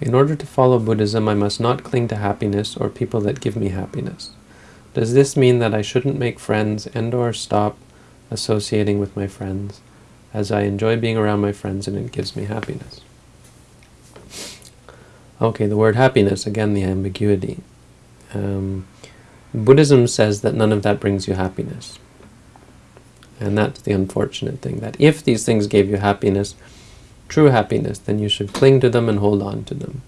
In order to follow Buddhism, I must not cling to happiness or people that give me happiness. Does this mean that I shouldn't make friends and or stop associating with my friends, as I enjoy being around my friends and it gives me happiness? Okay, the word happiness, again the ambiguity. Um, Buddhism says that none of that brings you happiness. And that's the unfortunate thing, that if these things gave you happiness, true happiness, then you should cling to them and hold on to them.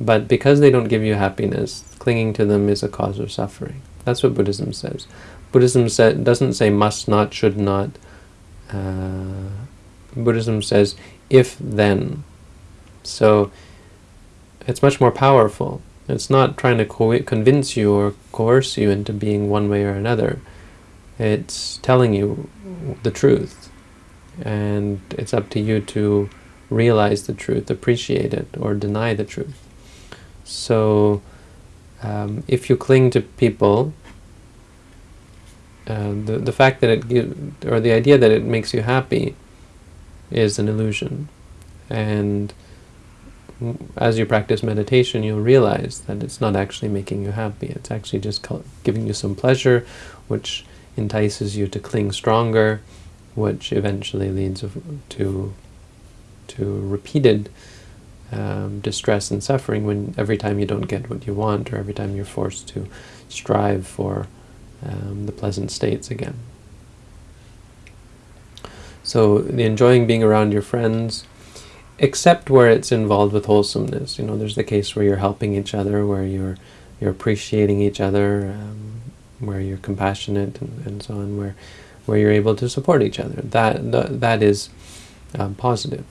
But because they don't give you happiness, clinging to them is a cause of suffering. That's what Buddhism says. Buddhism say, doesn't say must not, should not. Uh, Buddhism says if, then. So it's much more powerful. It's not trying to convince you or coerce you into being one way or another. It's telling you the truth. And it's up to you to realize the truth, appreciate it, or deny the truth. So um, if you cling to people, uh, the, the fact that it gives, or the idea that it makes you happy is an illusion. And as you practice meditation, you'll realize that it's not actually making you happy. It's actually just giving you some pleasure, which entices you to cling stronger, which eventually leads to to repeated um, distress and suffering when every time you don't get what you want or every time you're forced to strive for um, the pleasant states again. So the enjoying being around your friends, except where it's involved with wholesomeness. You know, there's the case where you're helping each other, where you're you're appreciating each other, um, where you're compassionate and, and, so on, where where you're able to support each other. That that, that is um, positive.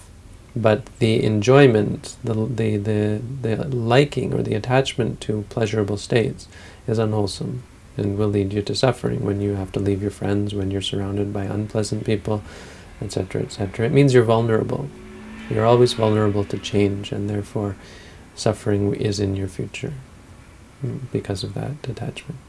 But the enjoyment, the, the, the, the liking or the attachment to pleasurable states is unwholesome and will lead you to suffering when you have to leave your friends, when you're surrounded by unpleasant people, etc., etc. It means you're vulnerable. You're always vulnerable to change, and therefore suffering is in your future mm, because of that attachment.